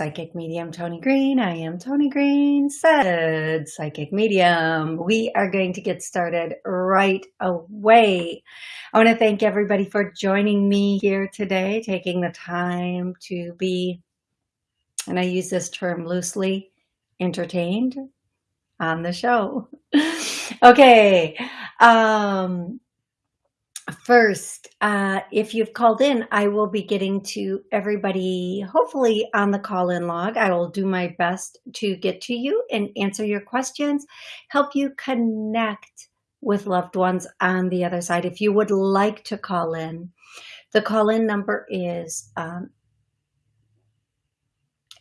Psychic Medium Tony Green. I am Tony Green, said Psychic Medium. We are going to get started right away. I want to thank everybody for joining me here today, taking the time to be, and I use this term loosely, entertained on the show. okay. Um, First, uh, if you've called in, I will be getting to everybody, hopefully on the call-in log. I will do my best to get to you and answer your questions, help you connect with loved ones on the other side. If you would like to call in, the call-in number is um,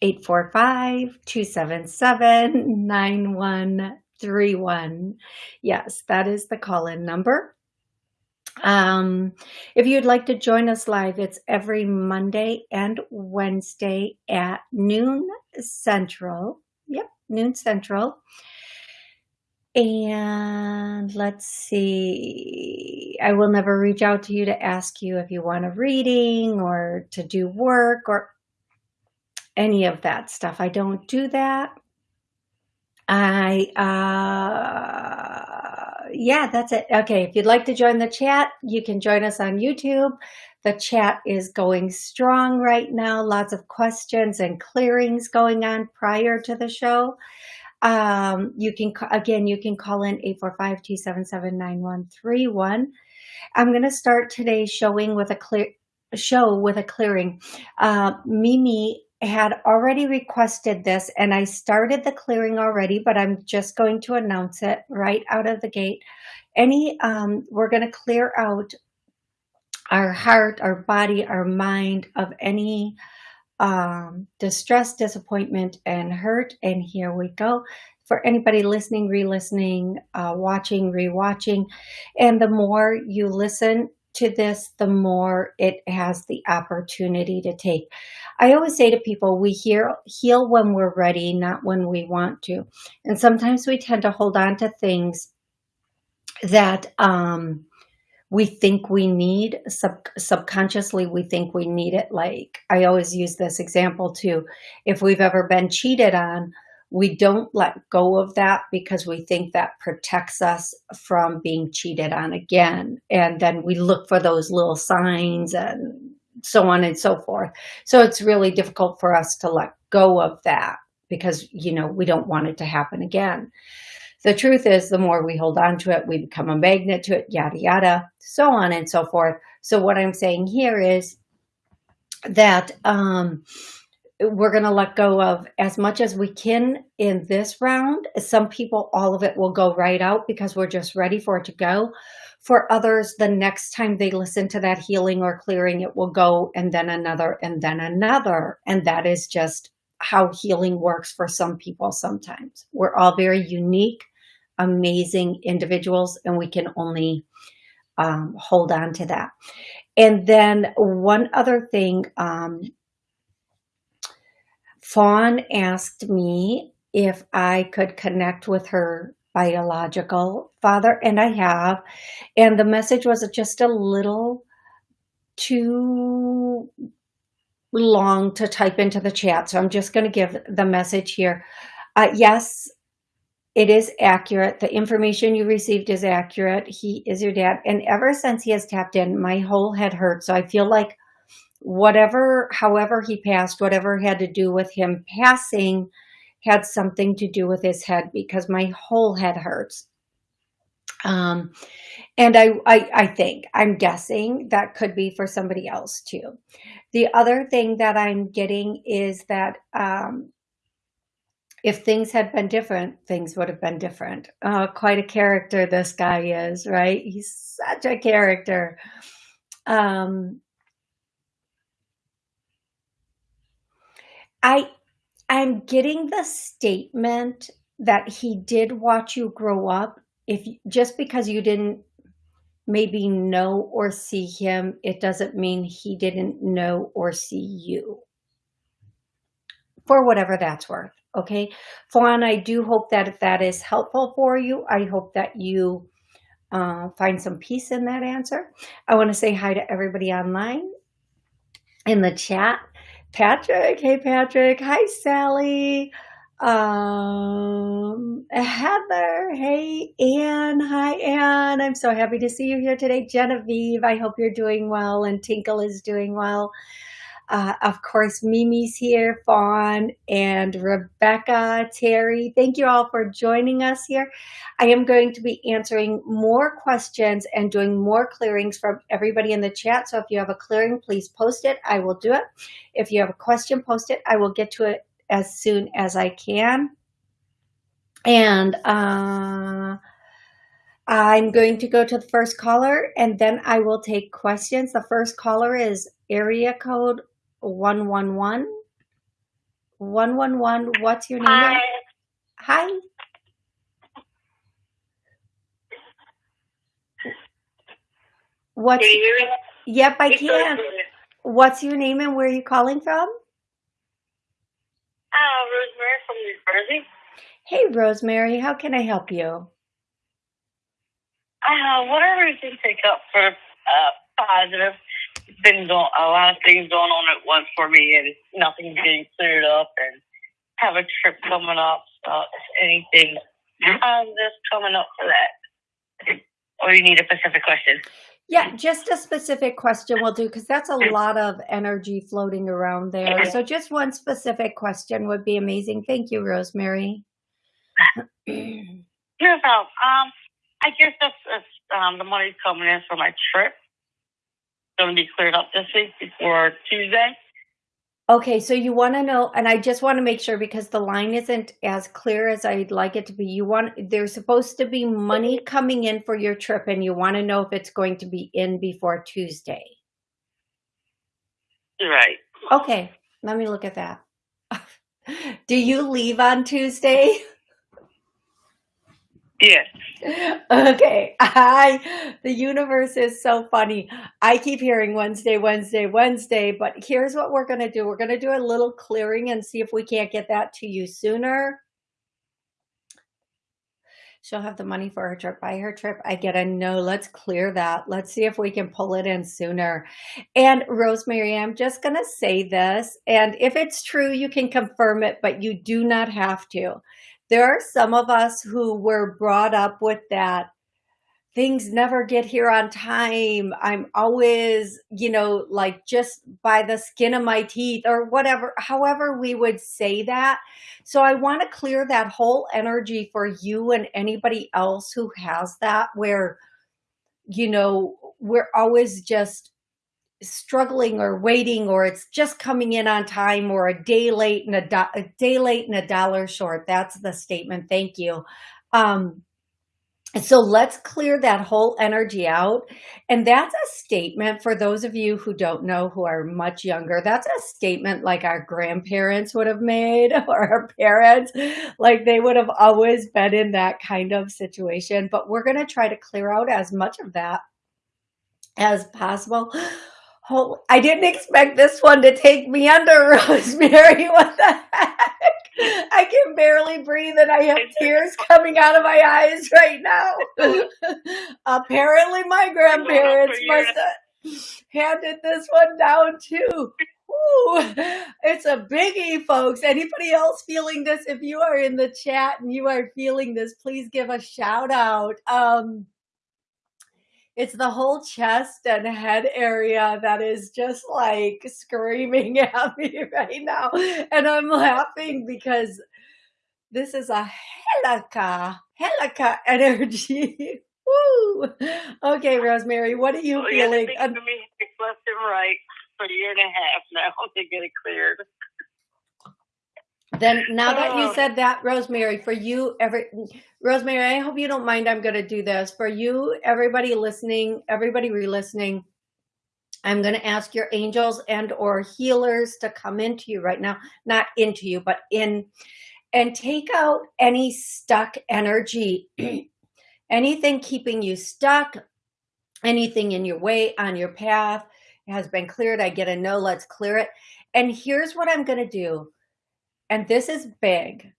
845-277-9131. Yes, that is the call-in number. Um, if you'd like to join us live, it's every Monday and Wednesday at noon central. Yep, noon central. And let's see, I will never reach out to you to ask you if you want a reading or to do work or any of that stuff. I don't do that. I, uh, yeah, that's it. Okay, if you'd like to join the chat, you can join us on YouTube. The chat is going strong right now. Lots of questions and clearings going on prior to the show. Um, you can, again, you can call in 845-277-9131. I'm going to start today showing with a clear show with a clearing. Uh, Mimi had already requested this and I started the clearing already, but I'm just going to announce it right out of the gate. Any, um, we're going to clear out our heart, our body, our mind of any um, distress, disappointment, and hurt. And here we go. For anybody listening, re-listening, uh, watching, re-watching, and the more you listen to this, the more it has the opportunity to take. I always say to people, we hear, heal when we're ready, not when we want to. And sometimes we tend to hold on to things that um, we think we need sub subconsciously we think we need it like i always use this example too if we've ever been cheated on we don't let go of that because we think that protects us from being cheated on again. And then we look for those little signs and so on and so forth. So it's really difficult for us to let go of that because, you know, we don't want it to happen again. The truth is the more we hold on to it, we become a magnet to it, yada, yada, so on and so forth. So what I'm saying here is that, um, we're going to let go of as much as we can in this round. Some people, all of it will go right out because we're just ready for it to go. For others, the next time they listen to that healing or clearing, it will go and then another and then another. And that is just how healing works for some people sometimes. We're all very unique, amazing individuals, and we can only um, hold on to that. And then one other thing, um, Fawn asked me if I could connect with her biological father, and I have. And the message was just a little too long to type into the chat, so I'm just going to give the message here. Uh, yes, it is accurate. The information you received is accurate. He is your dad. And ever since he has tapped in, my whole head hurts. So I feel like whatever, however he passed, whatever had to do with him passing had something to do with his head because my whole head hurts. Um, and I, I, I think, I'm guessing that could be for somebody else too. The other thing that I'm getting is that um, if things had been different, things would have been different. Uh, quite a character this guy is, right? He's such a character. Um, I I'm getting the statement that he did watch you grow up. If just because you didn't maybe know or see him, it doesn't mean he didn't know or see you. For whatever that's worth. Okay. Fawn, I do hope that if that is helpful for you, I hope that you uh, find some peace in that answer. I want to say hi to everybody online in the chat. Patrick, hey Patrick, hi Sally, um, Heather, hey Anne, hi Anne. I'm so happy to see you here today. Genevieve, I hope you're doing well and Tinkle is doing well. Uh, of course, Mimi's here, Fawn, and Rebecca, Terry. Thank you all for joining us here. I am going to be answering more questions and doing more clearings from everybody in the chat. So if you have a clearing, please post it. I will do it. If you have a question, post it. I will get to it as soon as I can. And uh, I'm going to go to the first caller and then I will take questions. The first caller is area code 111. 111, what's your name? Hi. Hi. What's, you yep, I can. What's your name and where are you calling from? Uh, Rosemary from New Jersey. Hey, Rosemary, how can I help you? Uh, whatever you can pick up for uh, positive. It's been going, a lot of things going on at once for me, and nothing's getting cleared up. And have a trip coming up. So if anything positive coming up for that, or you need a specific question. Yeah, just a specific question will do because that's a lot of energy floating around there. So just one specific question would be amazing. Thank you, Rosemary. Here's how. Um, I guess that's, that's um, the money's coming in for my trip. Going to be cleared up this week before Tuesday. Okay, so you want to know, and I just want to make sure because the line isn't as clear as I'd like it to be. You want, there's supposed to be money coming in for your trip, and you want to know if it's going to be in before Tuesday. Right. Okay, let me look at that. Do you leave on Tuesday? Yes. Okay, I, the universe is so funny. I keep hearing Wednesday, Wednesday, Wednesday, but here's what we're going to do. We're going to do a little clearing and see if we can't get that to you sooner. She'll have the money for her trip by her trip. I get a no. Let's clear that. Let's see if we can pull it in sooner. And Rosemary, I'm just going to say this. And if it's true, you can confirm it, but you do not have to. There are some of us who were brought up with that things never get here on time. I'm always, you know, like just by the skin of my teeth or whatever, however we would say that. So I want to clear that whole energy for you and anybody else who has that, where, you know, we're always just struggling or waiting or it's just coming in on time or a day late and a, do- a day late and a dollar short. That's the statement. Thank you. Um, so let's clear that whole energy out. And that's a statement for those of you who don't know, who are much younger. That's a statement like our grandparents would have made or our parents, like they would have always been in that kind of situation. But we're going to try to clear out as much of that as possible. Oh, I didn't expect this one to take me under, Rosemary. What the heck? I can barely breathe and I have tears coming out of my eyes right now. Apparently, my grandparents must have handed this one down too. Ooh, it's a biggie, folks. Anybody else feeling this? If you are in the chat and you are feeling this, please give a shout out. Um, it's the whole chest and head area that is just like screaming at me right now. And I'm laughing because this is a helika, helika energy. Woo! Okay, Rosemary, what are you Well, you have to feeling? think Um, for me left and right for a year and a half now to get it cleared. Then now that you Oh. said that, Rosemary, for you, every Rosemary, I hope you don't mind. I'm going to do this for you, everybody listening, everybody re-listening. I'm going to ask your angels and or healers to come into you right now, not into you, but in and take out any stuck energy, anything keeping you stuck, anything in your way on your path has been cleared. I get a no, let's clear it. And here's what I'm going to do. And this is big.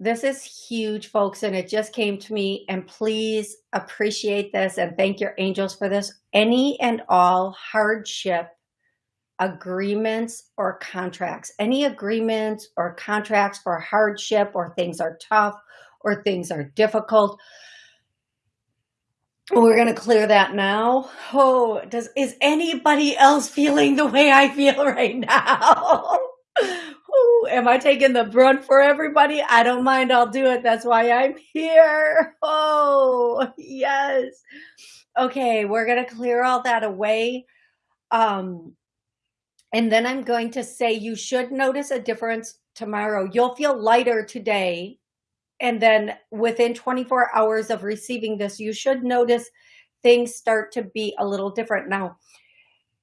This is huge, folks. And it just came to me. And please appreciate this and thank your angels for this. Any and all hardship agreements or contracts, any agreements or contracts for hardship or things are tough or things are difficult. We're going to clear that now. Oh, does, is anybody else feeling the way I feel right now? Am I taking the brunt for everybody? I don't mind. I'll do it. That's why I'm here. Oh, yes. Okay, we're going to clear all that away. Um, and then I'm going to say you should notice a difference tomorrow. You'll feel lighter today. And then within 24 hours of receiving this, you should notice things start to be a little different. Now,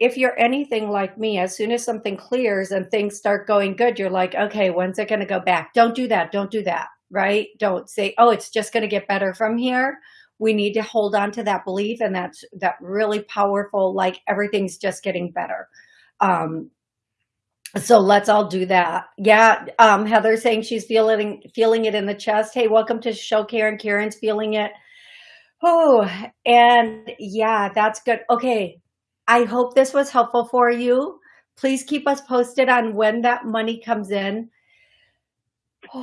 if you're anything like me, as soon as something clears and things start going good, you're like, okay, when's it going to go back? Don't do that. Don't do that. Right? Don't say, oh, it's just going to get better from here. We need to hold on to that belief. And that's that really powerful, like everything's just getting better. Um, so let's all do that. Yeah. Um, Heather saying she's feeling, feeling it in the chest. Hey, welcome to show Karen. Karen's feeling it. Oh, and yeah, that's good. Okay. I hope this was helpful for you. Please keep us posted on when that money comes in.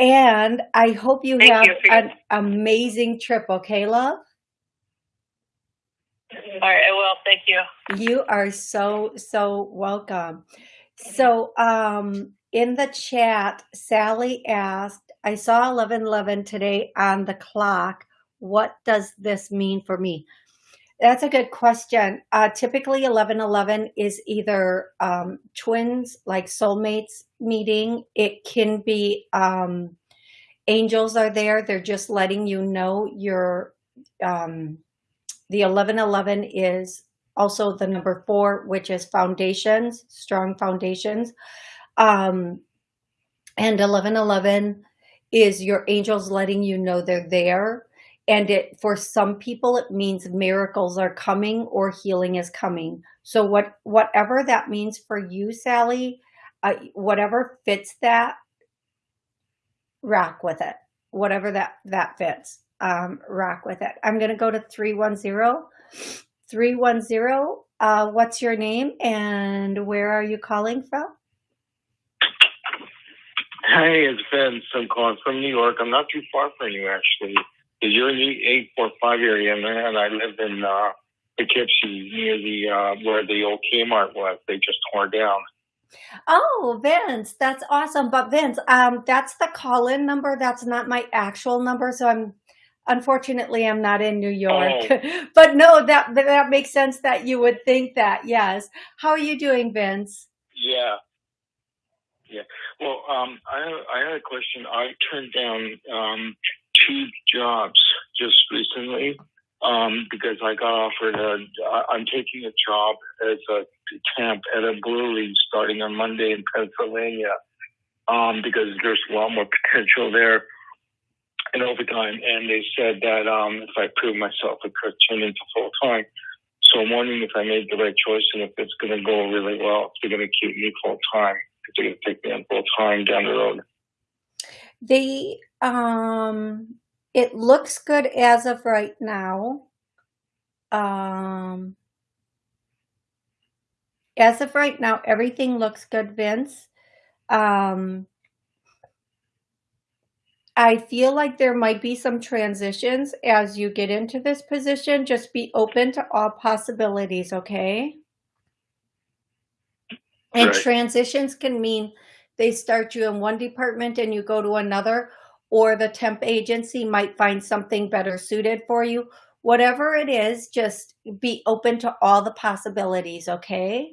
And I hope you Thank have you. an amazing trip. Okay, love? All right, I will. Thank you. You are so, so welcome. So um, in the chat, Sally asked, I saw 1111 today on the clock. What does this mean for me? That's a good question. Uh, typically 1111 is either um, twins, like soulmates meeting. It can be um, angels are there. They're just letting you know you're, um, the 1111 is also the number four, which is foundations, strong foundations. Um, and 1111 is your angels letting you know they're there. And it for some people, it means miracles are coming or healing is coming. So what whatever that means for you, Sally, uh, whatever fits that, rock with it. Whatever that that fits, um, rock with it. I'm going to go to 310. 310, uh, what's your name and where are you calling from? Hey, it's Vince. I'm calling from New York. I'm not too far from you, actually. You're in the 845 area, and I live in uh, Poughkeepsie, near the uh, where the old Kmart was. They just tore down. Oh, Vince, that's awesome. But Vince, um, that's the call-in number. That's not my actual number. So I'm Unfortunately, I'm not in New York, Oh, but no, that that makes sense that you would think that. Yes. How are you doing, Vince? yeah, yeah. Well, um, I I had a question. I turned down um, two jobs just recently um, because I got offered a. I'm taking a job as a temp at a brewery starting on Monday in Pennsylvania um, because there's a lot more potential there in overtime. And they said that um, if I prove myself, it could turn into full time. So I'm wondering if I made the right choice and if it's going to go really well, if they're going to keep me full time, if they're going to take me on full time down the road. The um, it looks good as of right now. Um, as of right now, everything looks good, Vince. Um, I feel like there might be some transitions as you get into this position. Just be open to all possibilities, okay? And Right. transitions can mean they start you in one department and you go to another, or the temp agency might find something better suited for you. Whatever it is, just be open to all the possibilities, okay?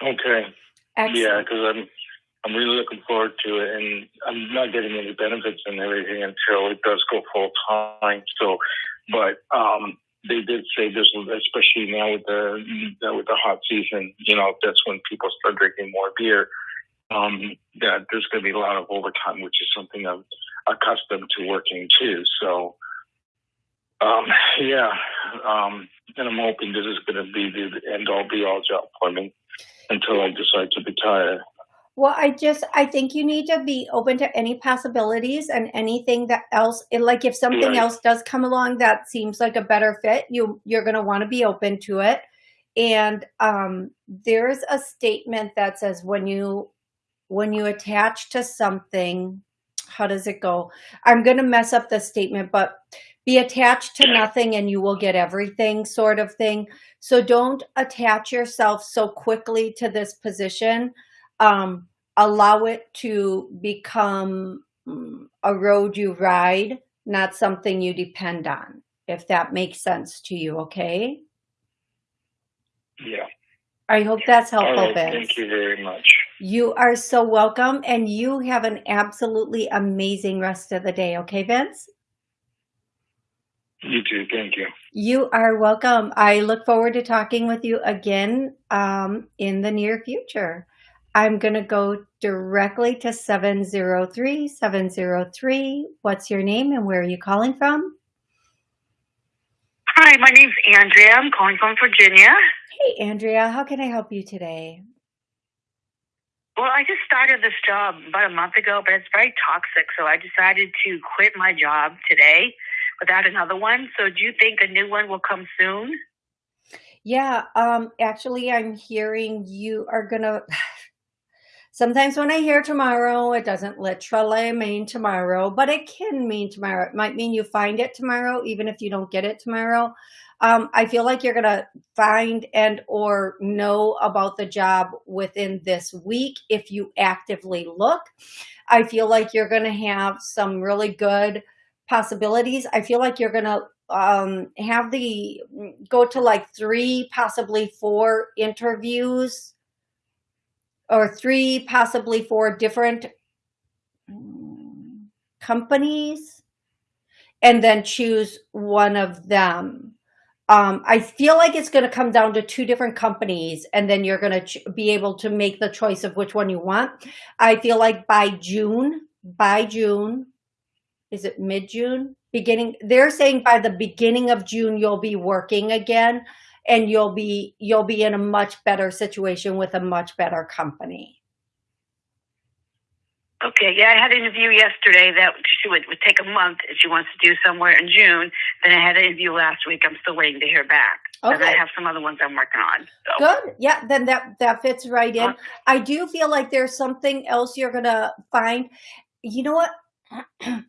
Okay. Yeah, because I'm I'm really looking forward to it, and I'm not getting any benefits and everything until it does go full time. So, but um, they did say there's, especially now with the with the hot season, you know, that's when people start drinking more beer. Um, that there's going to be a lot of overtime, which is something I'm accustomed to working too. So, um, yeah, um, and I'm hoping this is going to be the end all be all job for me until I decide to retire. Well, I just, I think you need to be open to any possibilities and anything that else, like if something Right. else does come along that seems like a better fit, you, you're going to want to be open to it. And, um, there's a statement that says when you, when you attach to something, how does it go? I'm going to mess up the statement, but be attached to nothing and you will get everything sort of thing. So don't attach yourself so quickly to this position um, allow it to become mm, a road you ride, not something you depend on, if that makes sense to you, okay? Yeah. I hope that's helpful, right. Thank you very much. You are so welcome, and you have an absolutely amazing rest of the day, okay, Vince? You too. Thank you. You are welcome. I look forward to talking with you again um, in the near future. I'm going to go directly to 703 703. What's your name and where are you calling from? Hi, my name's Andrea. I'm calling from Virginia. Hey, Andrea, how can I help you today? Well, I just started this job about a month ago, but it's very toxic, so I decided to quit my job today without another one. So do you think a new one will come soon? Yeah, um, actually, I'm hearing you are gonna. Sometimes when I hear tomorrow, it doesn't literally mean tomorrow, but it can mean tomorrow. It might mean you find it tomorrow, even if you don't get it tomorrow. Um, I feel like you're gonna find and or know about the job within this week if you actively look. I feel like you're gonna have some really good possibilities. I feel like you're gonna um, have the go to like three, possibly four interviews or three, possibly four different companies and then choose one of them. Um, I feel like it's going to come down to two different companies and then you're going to be able to make the choice of which one you want. I feel like by June, by June, is it mid June? Beginning, they're saying by the beginning of June, you'll be working again and you'll be, you'll be in a much better situation with a much better company. Okay, yeah, I had an interview yesterday that she would, would take a month if she wants to do somewhere in June. Then I had an interview last week. I'm still waiting to hear back. And I have some other ones I'm working on. So. Good. Yeah, then that that fits right in. Uh, I do feel like there's something else you're gonna find. You know what?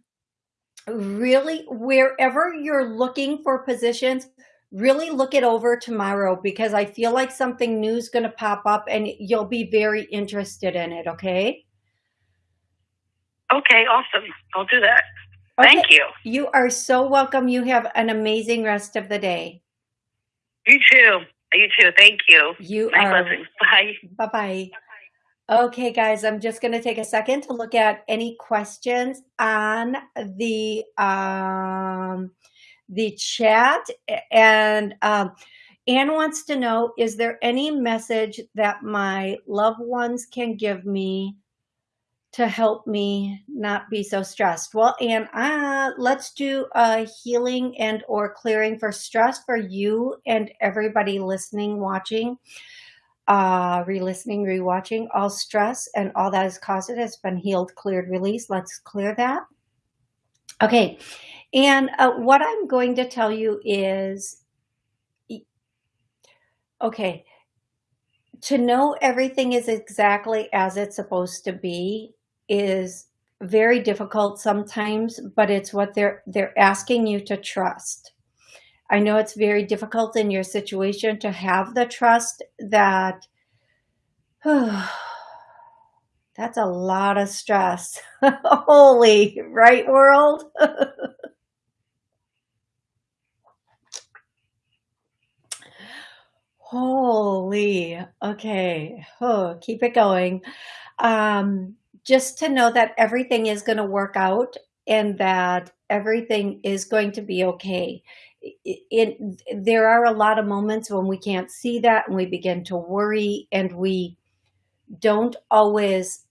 really, wherever you're looking for positions, really look it over tomorrow because I feel like something new is gonna pop up and you'll be very interested in it. Okay. Okay, awesome. I'll do that. Okay. Thank you. You are so welcome. You have an amazing rest of the day. You too. You too. Thank you. You My are blessings. Bye. Bye-bye. Okay, guys, I'm just going to take a second to look at any questions on the um, the chat. And um, Anne wants to know, is there any message that my loved ones can give me to help me not be so stressed? Well, Anne, uh, let's do a healing and or clearing for stress for you and everybody listening, watching uh, re-listening, re-watching, all stress and all that has caused it has been healed, cleared, released. Let's clear that. Okay. And uh, what I'm going to tell you is, okay, to know everything is exactly as it's supposed to be is very difficult sometimes, but it's what they're, they're asking you to trust. I know it's very difficult in your situation to have the trust that that's a lot of stress. Holy, right world? Holy, okay. Oh, keep it going. Um, just to know that everything is going to work out and that everything is going to be okay. it, it, there are a lot of moments when we can't see that and we begin to worry and we don't always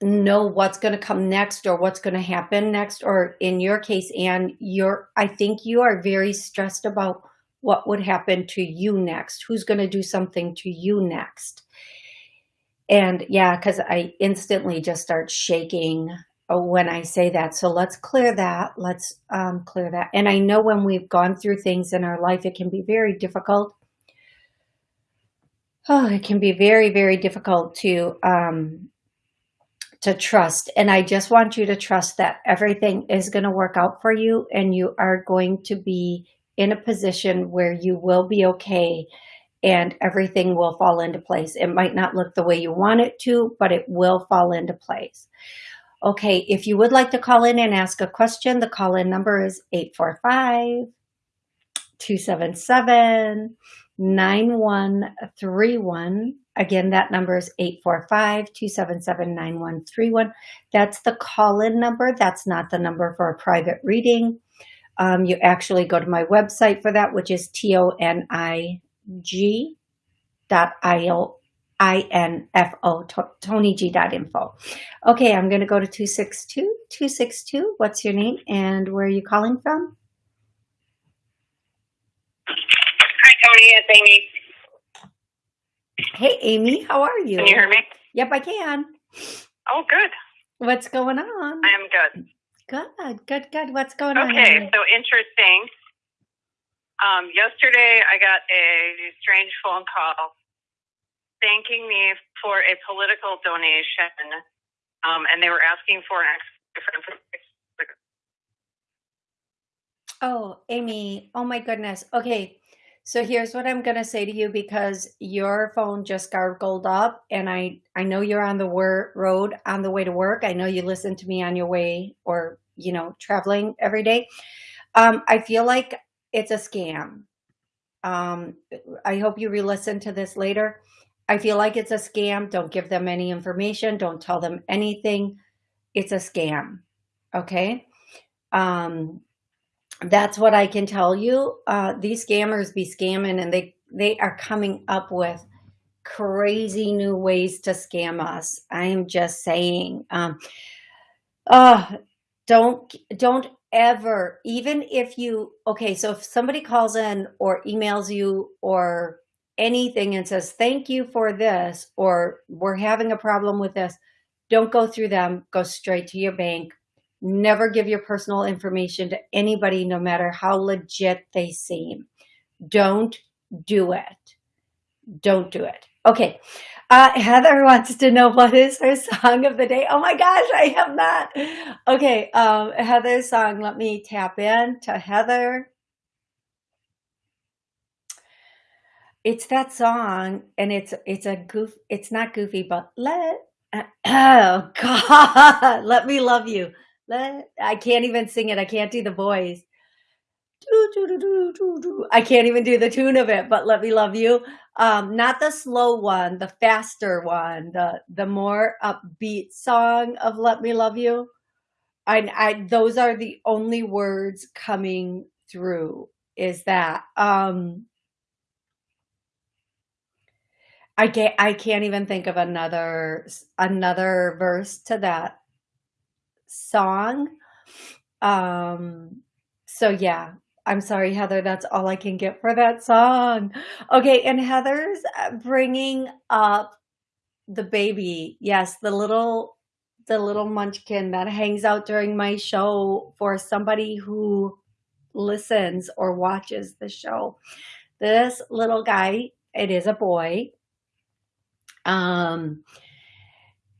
know what's going to come next or what's going to happen next or in your case and you're i think you are very stressed about what would happen to you next who's going to do something to you next and yeah because i instantly just start shaking uh, when i say that. So let's clear that. Let's um, clear that. And i know when we've gone through things in our life it can be very difficult. Oh it can be very very difficult to um, to trust. And I just want you to trust that everything is going to work out for you and you are going to be in a position where you will be okay and everything will fall into place. It might not look the way you want it to, but it will fall into place. Okay, if you would like to call in and ask a question, the call-in number is 845 277 9131. Again, that number is 845-277-9131. That's the call-in number. That's not the number for a private reading. Um, you actually go to my website for that, which is T-O-N-I-G dot I-O I-N-F-O, tonygg.info. Okay, I'm going to go to 262. 262, what's your name and where are you calling from? Hi, Tony. It's Amy. Hey, Amy, how are you? Can you hear me? Yep, I can. Oh, good. What's going on? I am good. Good, good, good. What's going on? Okay, so interesting. Um, yesterday, I got a strange phone call thanking me for a political donation, um, and they were asking for an different. Oh, Amy. Oh my goodness. Okay. So here's what I'm going to say to you because your phone just gargled up and I, I know you're on the wor- road on the way to work. I know you listen to me on your way or, you know, traveling every day. Um, I feel like it's a scam. Um, I hope you re-listen to this later. I feel like it's a scam. Don't give them any information. Don't tell them anything. It's a scam. Okay. Um, that's what I can tell you. Uh, these scammers be scamming and they, they are coming up with crazy new ways to scam us. I am just saying, um, uh, don't, don't ever, even if you, okay, so if somebody calls in or emails you or anything and says, thank you for this, or we're having a problem with this, don't go through them, go straight to your bank, Never give your personal information to anybody, no matter how legit they seem. Don't do it. Don't do it. Okay. Uh, Heather wants to know what is her song of the day. Oh my gosh, I have not. Okay. Um, Heather's song. Let me tap in to Heather. It's that song and it's, it's a goof. It's not goofy, but let, oh God, let me love you. Let I can't even sing it. I can't do the voice. I can't even do the tune of it, but let me love you. Um, not the slow one, the faster one, the the more upbeat song of Let Me Love You. I, I those are the only words coming through is that um I can't I can't even think of another another verse to that song. Um, so yeah, I'm sorry, Heather. That's all I can get for that song. Okay, and Heather's uh, bringing up the baby. Yes, the little the little munchkin that hangs out during my show for somebody who listens or watches the show. This little guy, it is a boy. Um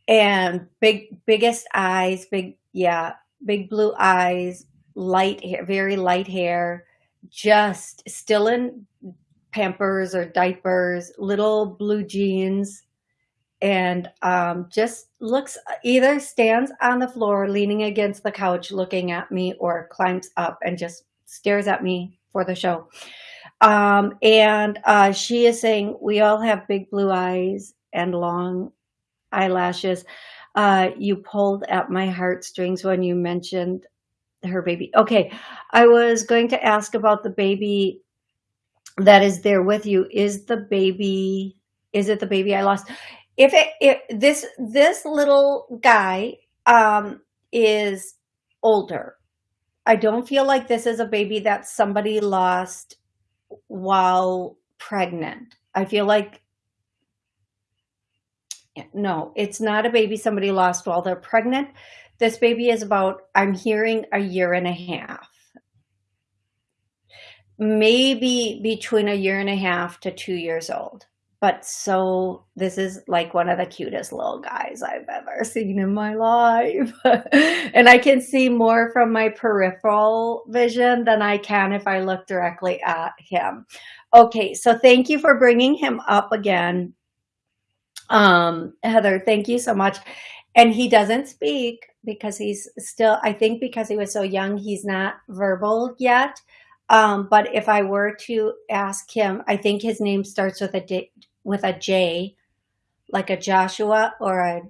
and big biggest eyes, big yeah, big blue eyes, light hair, very light hair, just still in Pampers or diapers, little blue jeans, and um, just looks either stands on the floor leaning against the couch looking at me or climbs up and just stares at me for the show. Um, and uh, she is saying, we all have big blue eyes and long eyelashes. Uh, you pulled at my heartstrings when you mentioned her baby. Okay, I was going to ask about the baby that is there with you. Is the baby? Is it the baby I lost? If it if this this little guy um, is older, I don't feel like this is a baby that somebody lost while pregnant. I feel like no, it's not a baby somebody lost while they're pregnant. This baby is about, I'm hearing a year and a half. Maybe between a year and a half to two years old. But so this is like one of the cutest little guys I've ever seen in my life. and I can see more from my peripheral vision than I can if I look directly at him. Okay, so thank you for bringing him up again. Um, Heather, thank you so much. And he doesn't speak because he's still, I think because he was so young, he's not verbal yet. Um, but if I were to ask him, I think his name starts with a D, with a J, like a Joshua or a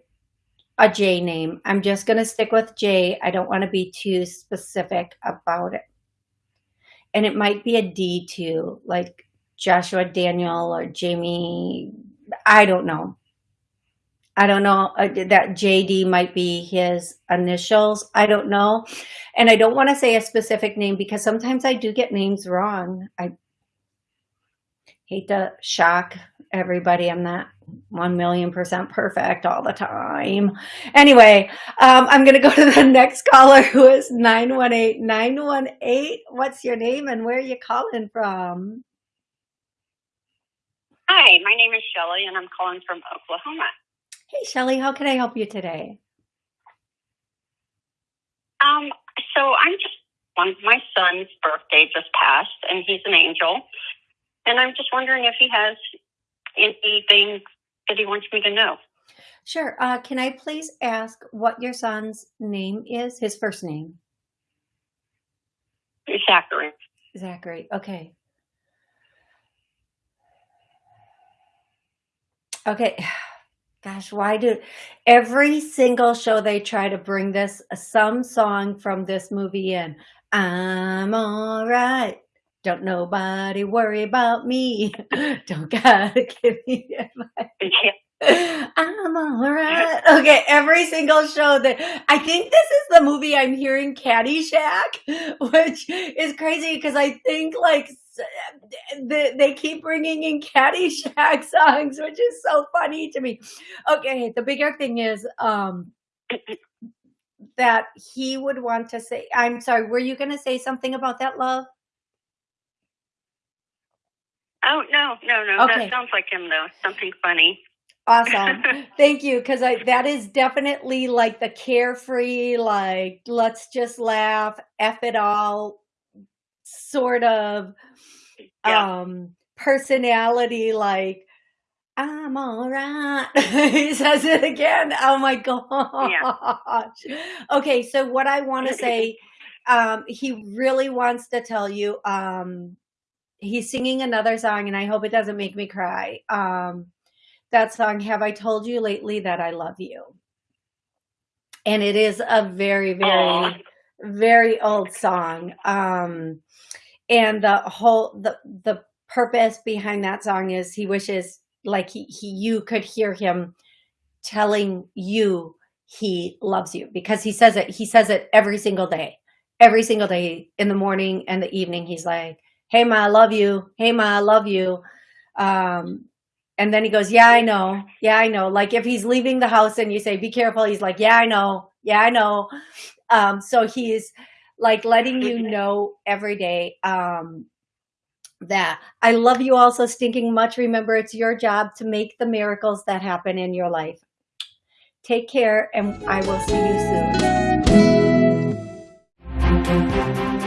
a J name. I'm just going to stick with J. I don't want to be too specific about it. And it might be a D too, like Joshua Daniel or Jamie. I don't know. I don't know uh, that JD might be his initials. I don't know. And I don't want to say a specific name because sometimes I do get names wrong. I hate to shock everybody. I'm not 1 million percent perfect all the time. Anyway, um, I'm going to go to the next caller who is 918 918. What's your name and where are you calling from? Hi, my name is Shelly and I'm calling from Oklahoma. Hey, Shelly, how can I help you today? Um, so I'm just one my son's birthday just passed and he's an angel. And I'm just wondering if he has anything that he wants me to know. Sure. Uh, can I please ask what your son's name is? His first name? Zachary. Zachary. Okay. Okay. Gosh, why do every single show they try to bring this uh, some song from this movie in? I'm all right. Don't nobody worry about me. Don't gotta give me advice. I'm all right. Okay, every single show that I think this is the movie I'm hearing Caddyshack, which is crazy because I think like the, they keep bringing in Caddyshack songs, which is so funny to me. Okay, the bigger thing is um that he would want to say. I'm sorry. Were you going to say something about that, love? Oh no, no, no. Okay. That sounds like him though. Something funny. Awesome. Thank you. Cause I, that is definitely like the carefree, like, let's just laugh, F it all sort of, Yeah. um, personality. Like, I'm all right. he says it again. Oh my gosh. Okay. So what I want to say, um, he really wants to tell you, um, he's singing another song and I hope it doesn't make me cry. Um, that song, Have I Told You Lately That I Love You? And it is a very, very, Aw. very old song. Um, and the whole, the, the purpose behind that song is he wishes like he, he, you could hear him telling you he loves you because he says it, he says it every single day, every single day in the morning and the evening. He's like, Hey ma, I love you. Hey ma, I love you. Um, and then he goes, yeah, I know. Yeah, I know. Like if he's leaving the house and you say, be careful. He's like, yeah, I know. Yeah, I know. Um, so he's like letting you know every day, um, that I love you all so stinking much. Remember, it's your job to make the miracles that happen in your life. Take care and I will see you soon.